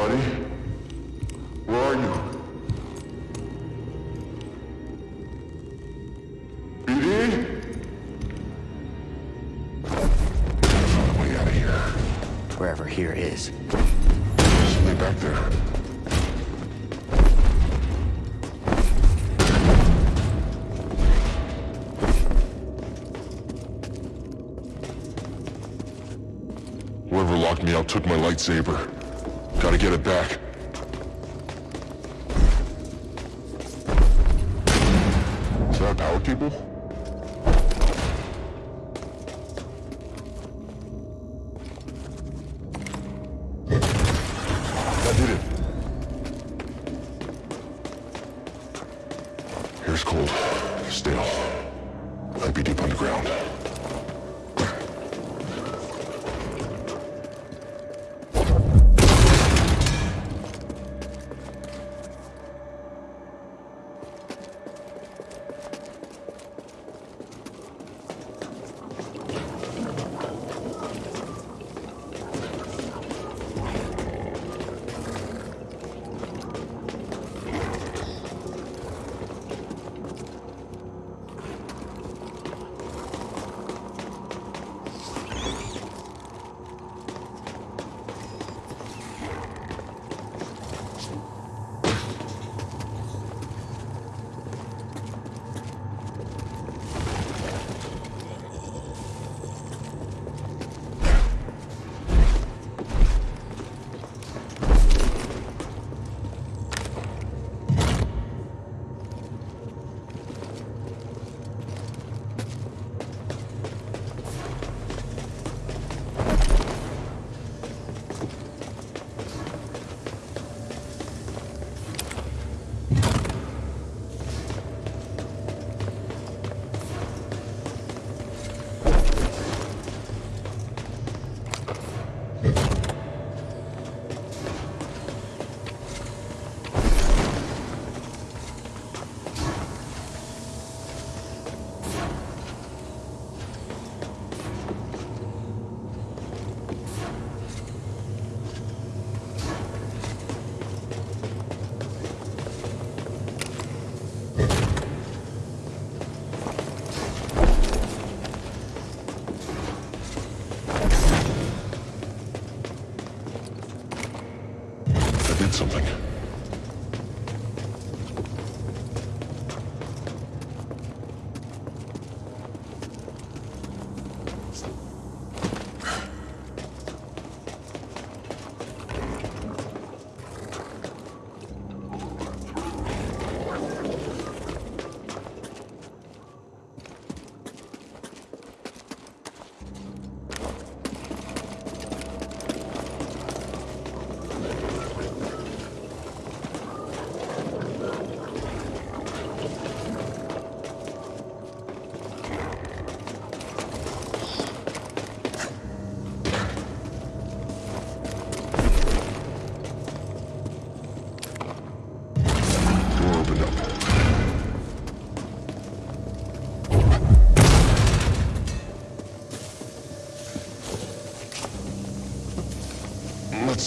buddy? Where are you? BD? Way out of here. Wherever here is. Something back there. Whoever locked me out took my lightsaber. Gotta get it back. Is that a power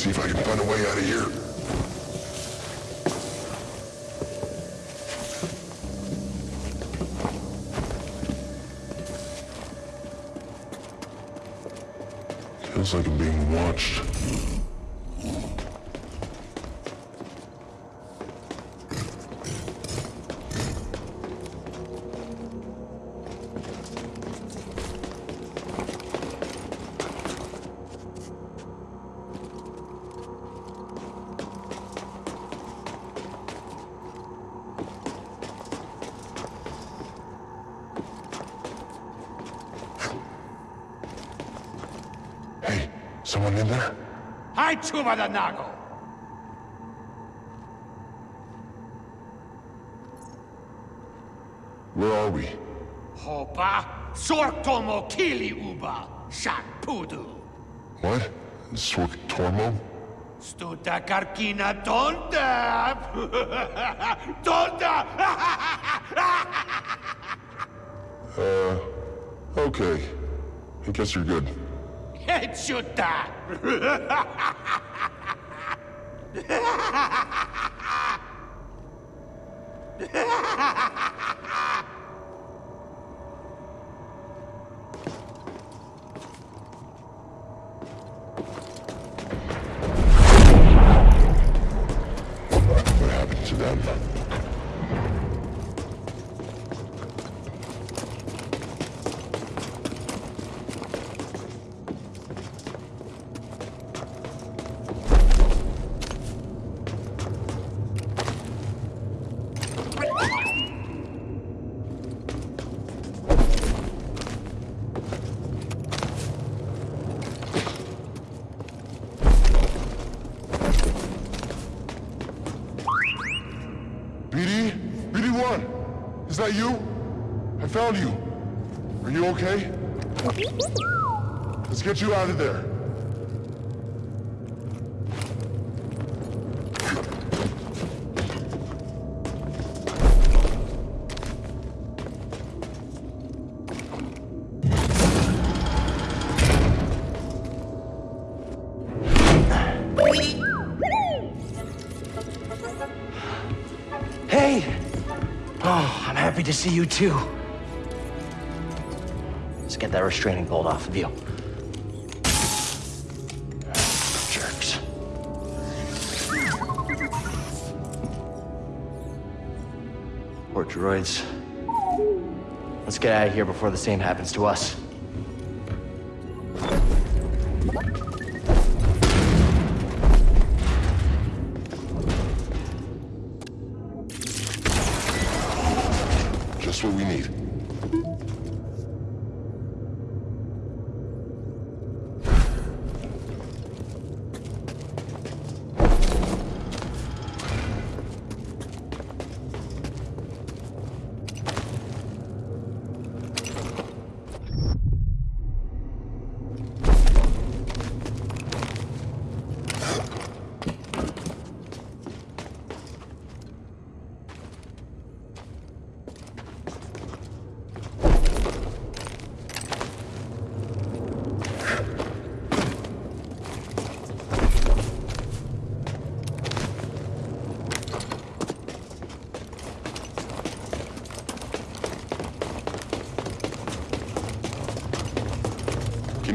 see if I can find a way out of here. Feels like I'm being watched. Someone in there? Hai chuba da nago! Where are we? Hopa, sortomo kili uba, shat pudu. What? Sorc Tormo? Stuta karkina tonta! tonta! Uh, okay. I guess you're good. Headshot! What happened to them? That you? I found you. Are you okay? Let's get you out of there. To see you too. Let's get that restraining bolt off of you. Jerks. Poor droids. Let's get out of here before the same happens to us.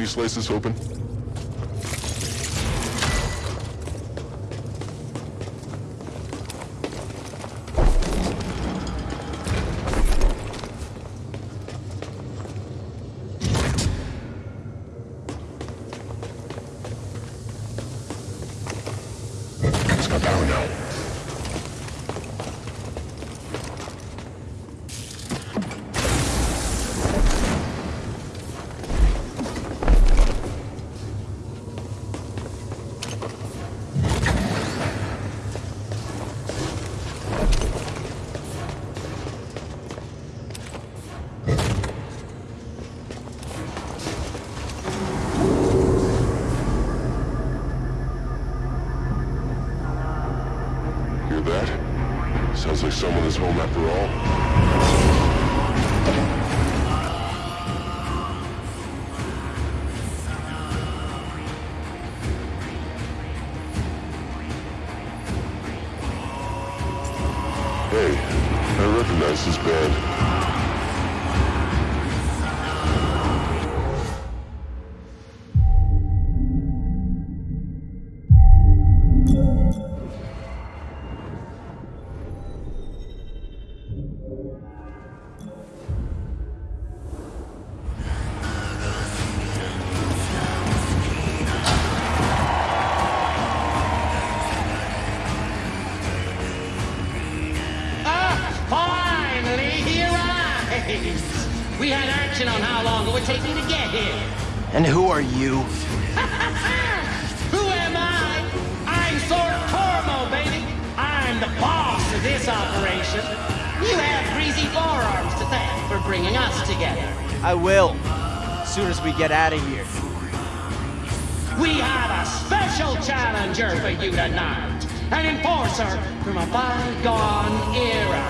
Slice this open? It's got power now. Recognize An enforcer from a bygone era.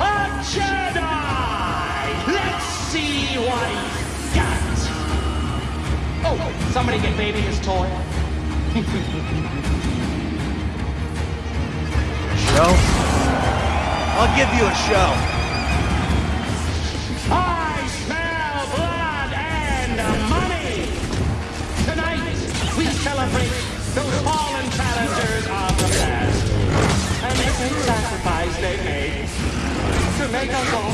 A Jedi! Let's see what he's got. Oh, somebody get baby this toy. Show? I'll give you a show. Sacrifice they made to make us all.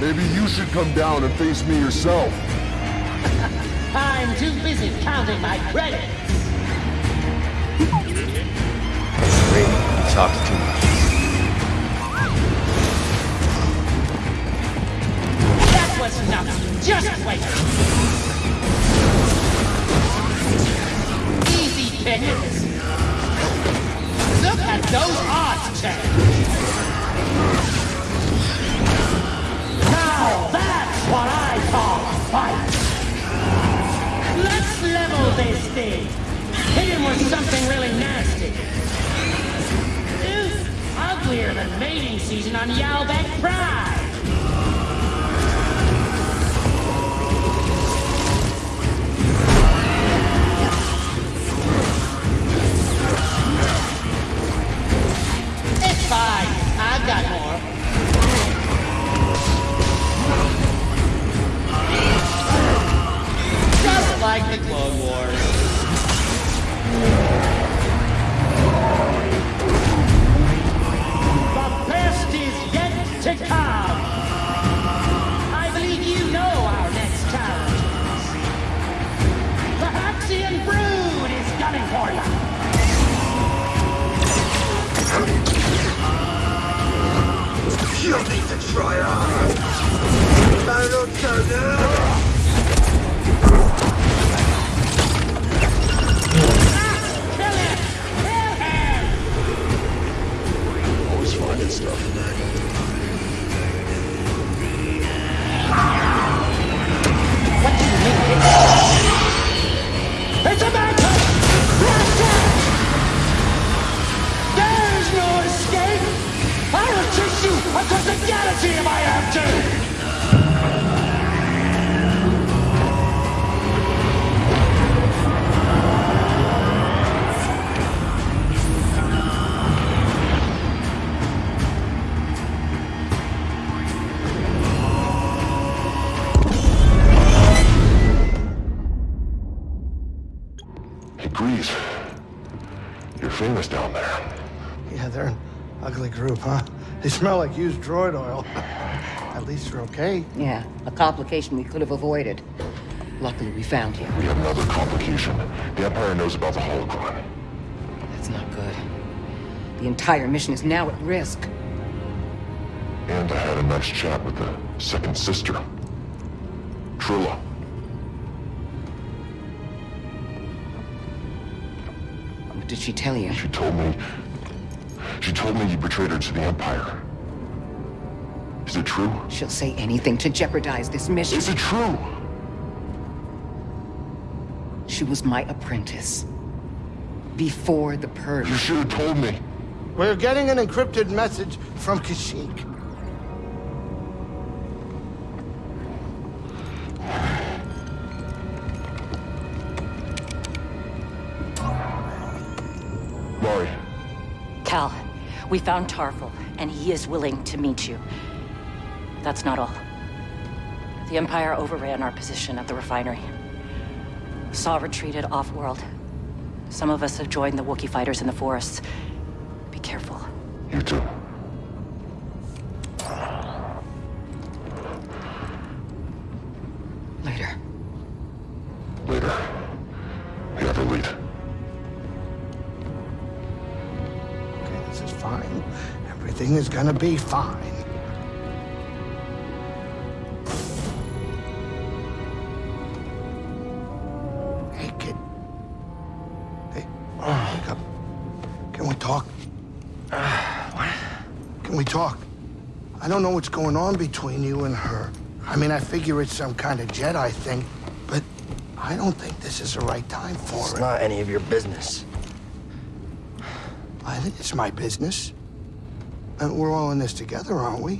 Maybe you should come down and face me yourself. I'm too busy counting my credits. Great. You talked too much. That was nothing. Just wait. Easy pickings. Look at those odds change. Now that's what I call fight. Level this thing. Hit him with something really nasty. Ooh, uglier than mating season on Yalbeck Pride. It's fine. I've got like the Clone Wars. The best is yet to come. I believe you know our next challenge. The Haxion Brood is gunning for you. You need to try hard. Battle galaxy if I have smell like used droid oil. At least they're okay. Yeah, a complication we could have avoided. Luckily, we found you. We have another complication. The Empire knows about the holocron. That's not good. The entire mission is now at risk. And I had a nice chat with the second sister. Trilla. What did she tell you? She told me... She told me you betrayed her to the Empire. Is it true? She'll say anything to jeopardize this mission. Is it true? She was my apprentice. Before the purge. You should have told me. We're getting an encrypted message from Kashyyyk. We found Tarfful, and he is willing to meet you. That's not all. The Empire overran our position at the refinery. Saw retreated off-world. Some of us have joined the Wookiee fighters in the forests. Be careful. you too. Everything is gonna be fine. Hey, kid. Hey, oh, wake up. Can we talk? Uh, what? Can we talk? I don't know what's going on between you and her. I mean, I figure it's some kind of Jedi thing, but I don't think this is the right time for It's it. It's not any of your business. I think it's my business. And we're all in this together, aren't we?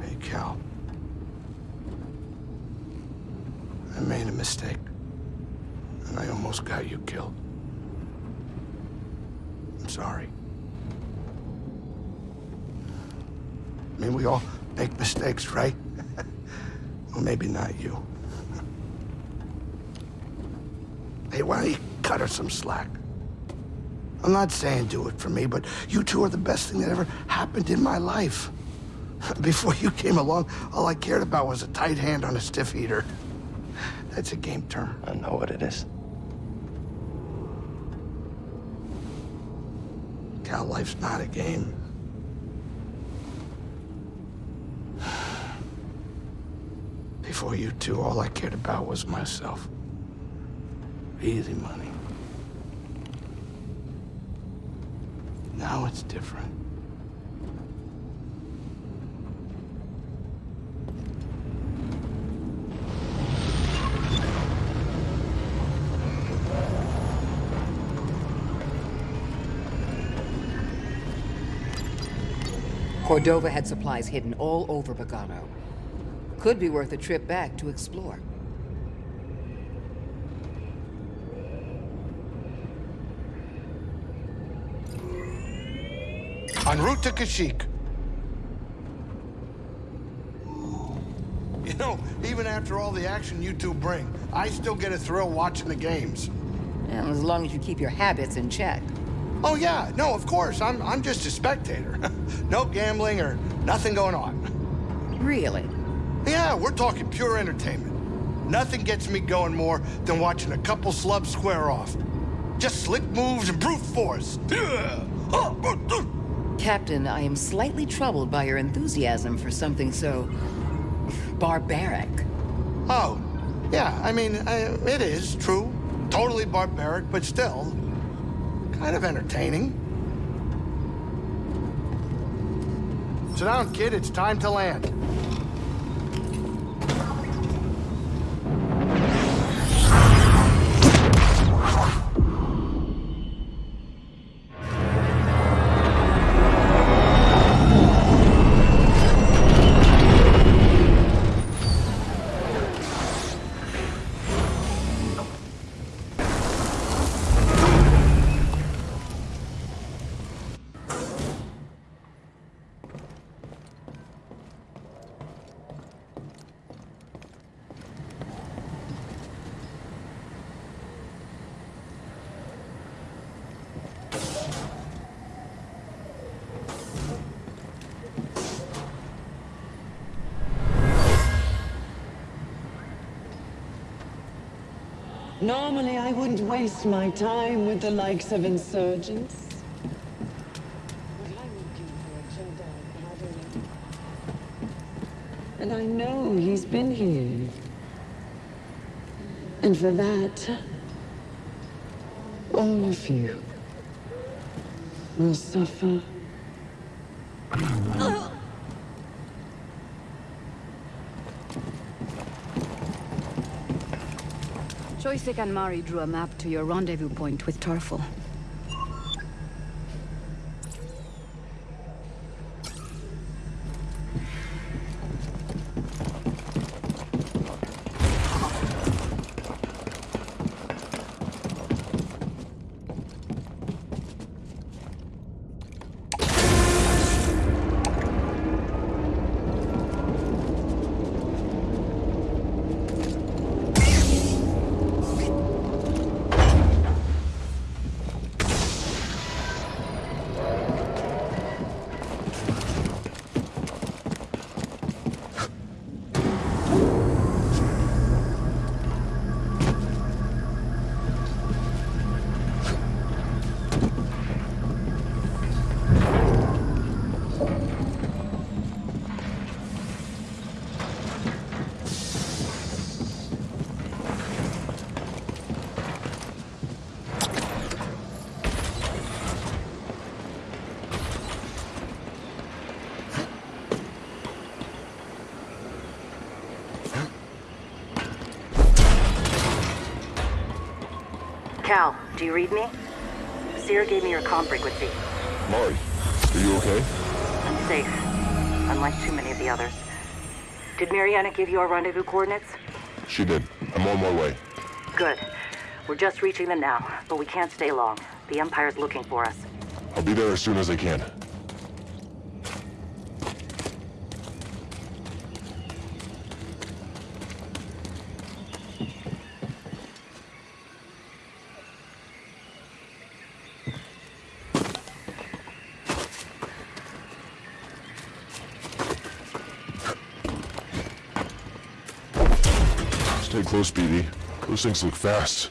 Hey, Cal. I made a mistake. And I almost got you killed. I'm sorry. I mean, we all make mistakes, right? well, maybe not you. Hey, why don't you cut her some slack? I'm not saying do it for me, but you two are the best thing that ever happened in my life. Before you came along, all I cared about was a tight hand on a stiff eater. That's a game term. I know what it is. Cal, life's not a game. Before you two, all I cared about was myself. Easy money. Now it's different. Cordova had supplies hidden all over Bogano. Could be worth a trip back to explore. En route to Kashyyyk. You know, even after all the action you two bring, I still get a thrill watching the games. And as long as you keep your habits in check. Oh yeah, no, of course. I'm I'm just a spectator. no gambling or nothing going on. Really? Yeah, we're talking pure entertainment. Nothing gets me going more than watching a couple slubs square off. Just slick moves and brute force. Captain, I am slightly troubled by your enthusiasm for something so... barbaric. Oh, yeah, I mean, I, it is true. Totally barbaric, but still, kind of entertaining. Sit down, kid. It's time to land. Normally, I wouldn't waste my time with the likes of insurgents. And I know he's been here. And for that, all of you will suffer. Choyyssyk and Mari drew a map to your rendezvous point with Tarfful. Cal, do you read me? Seer gave me your comm frequency. Mari, are you okay? I'm safe, unlike too many of the others. Did Mariana give you our rendezvous coordinates? She did. I'm on my way. Good. We're just reaching them now, but we can't stay long. The Empire's looking for us. I'll be there as soon as I can. Close, BD. Those things look fast.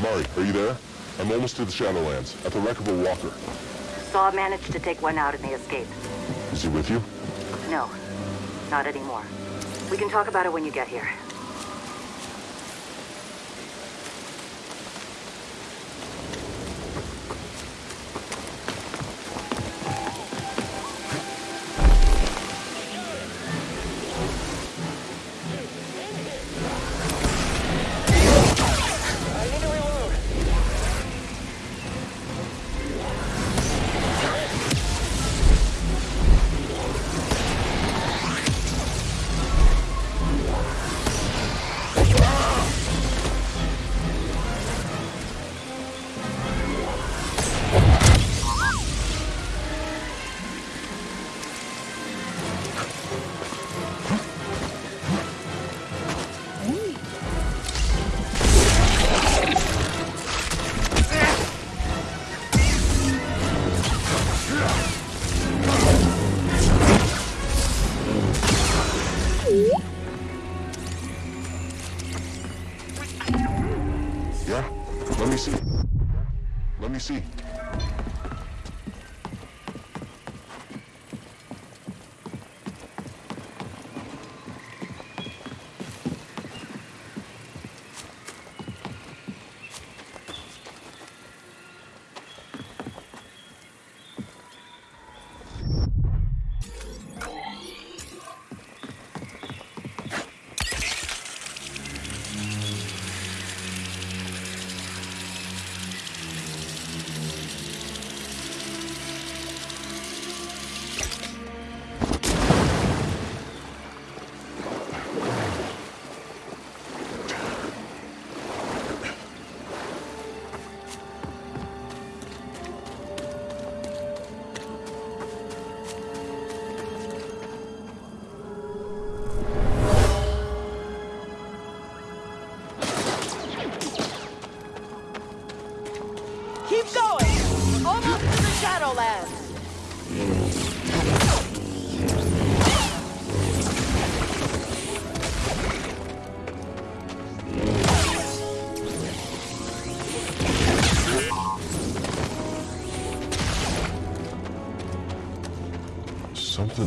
Mari, are you there? I'm almost to the Shadowlands, at the wreck of a walker. Saw managed to take one out in the escape. Is he with you? No, not anymore. We can talk about it when you get here.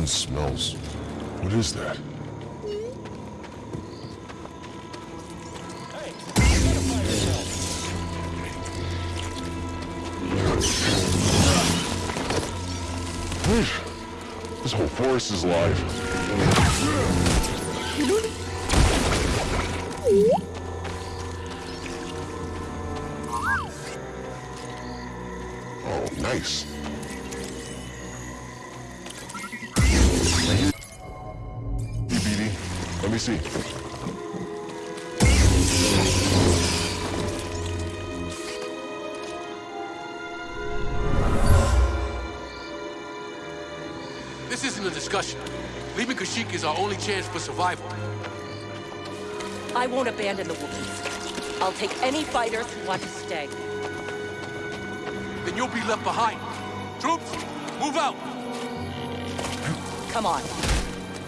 Smells. What is that? This whole forest is alive. Oh, nice. BD. Let me see. This isn't a discussion. Leaving Kashyyyk is our only chance for survival. I won't abandon the Wookiees. I'll take any fighters who want to stay. Then you'll be left behind. Troops, move out! Come on.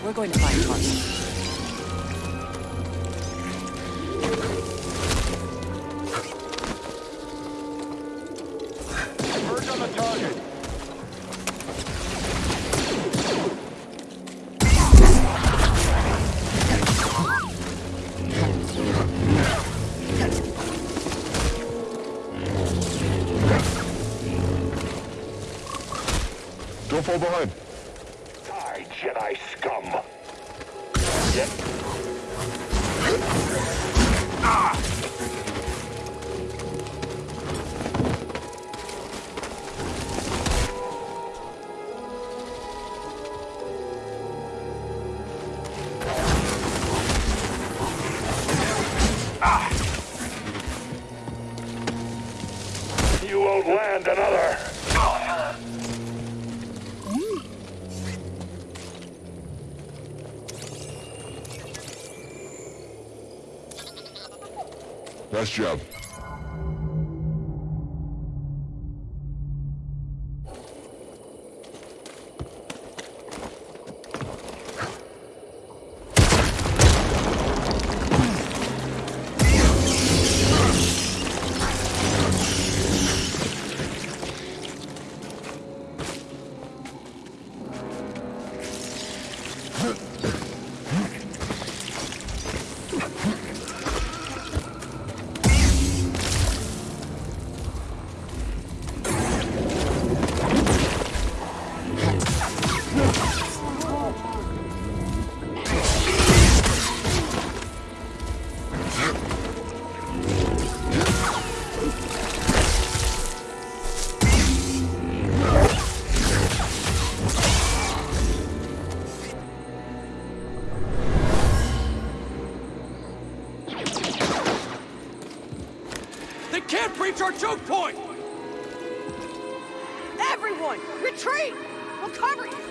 We're going to find Tarkin. Don't Nice job. Can't our choke point! Everyone, retreat! We'll cover you!